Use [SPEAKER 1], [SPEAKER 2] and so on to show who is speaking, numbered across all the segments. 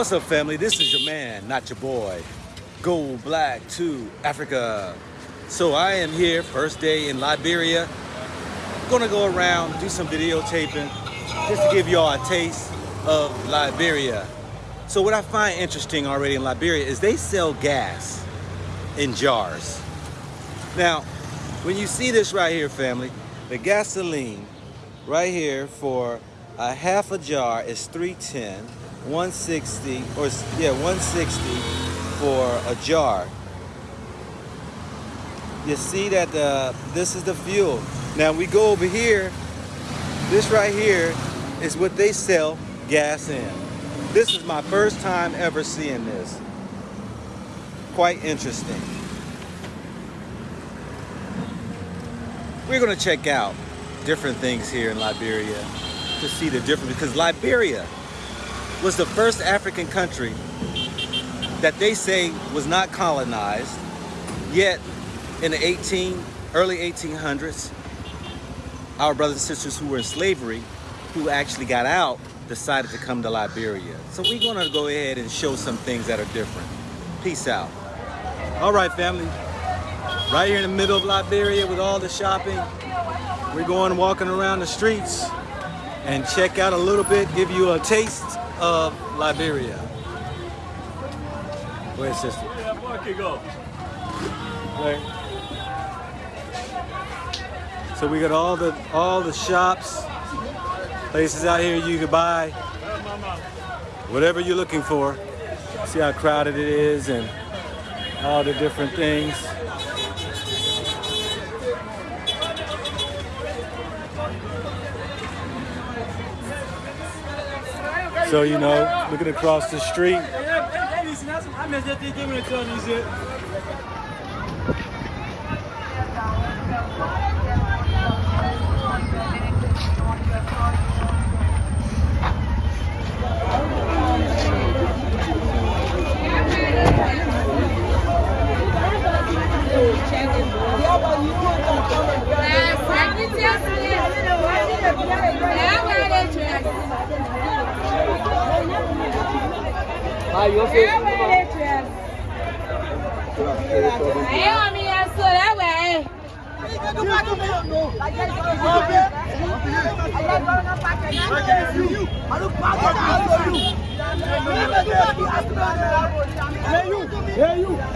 [SPEAKER 1] What's up, family? This is your man, not your boy. Gold Black to Africa. So I am here, first day in Liberia. Gonna go around, do some videotaping, just to give y'all a taste of Liberia. So what I find interesting already in Liberia is they sell gas in jars. Now, when you see this right here, family, the gasoline right here for a half a jar is 310, 160, or yeah, 160 for a jar. You see that uh, this is the fuel. Now we go over here, this right here is what they sell gas in. This is my first time ever seeing this. Quite interesting. We're gonna check out different things here in Liberia to see the difference because Liberia was the first African country that they say was not colonized, yet in the 18, early 1800s, our brothers and sisters who were in slavery, who actually got out, decided to come to Liberia. So we're gonna go ahead and show some things that are different. Peace out. All right, family. Right here in the middle of Liberia with all the shopping, we're going walking around the streets and check out a little bit, give you a taste of Liberia. Go ahead, sister. Right. So we got all the all the shops, places out here you can buy whatever you're looking for. See how crowded it is and all the different things. So, you know, looking across the street.
[SPEAKER 2] Ayọ̀ mi yẹ o lẹ́wẹ̀ẹ́.
[SPEAKER 3] é you.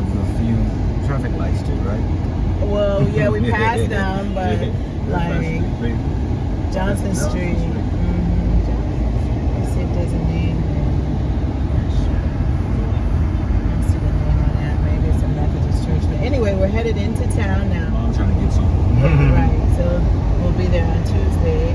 [SPEAKER 4] Of the
[SPEAKER 1] few traffic lights too, right?
[SPEAKER 4] Well, yeah, we passed them, but like Johnson Street. Mhm. Let's see if there's a name. I see the name on that. Maybe it's a Methodist church. But anyway, we're headed into town now.
[SPEAKER 1] I'm trying to get some.
[SPEAKER 4] right. So we'll be there on Tuesday.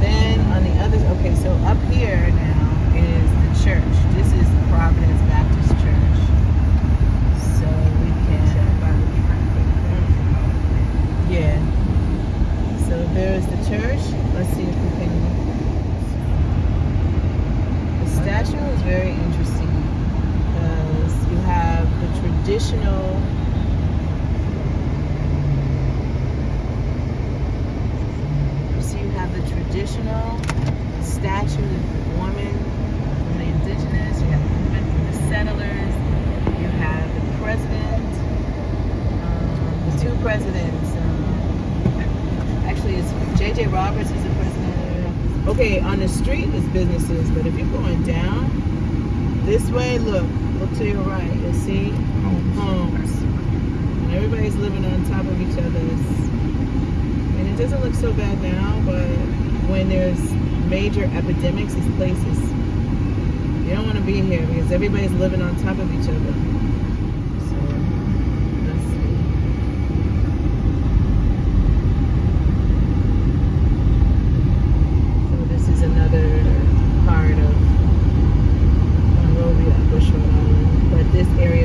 [SPEAKER 4] Then on the other, okay, so up here now is the church. This is Providence Baptist Church. So we can. Yeah. So there's the church. Let's see if we can. The statue is very interesting because you have the traditional. See, you have the traditional statue of the woman from the indigenous. You have the from the settlers. You have the president. Um, the two presidents. Um, actually, it's J.J. Roberts is the president. Okay, on the street is businesses, but if you're going down this way, look, look to your right. You'll see homes. And everybody's living on top of each other's. And it doesn't look so bad now, but when there's major epidemics, these places, you don't want to be here because everybody's living on top of each other. this area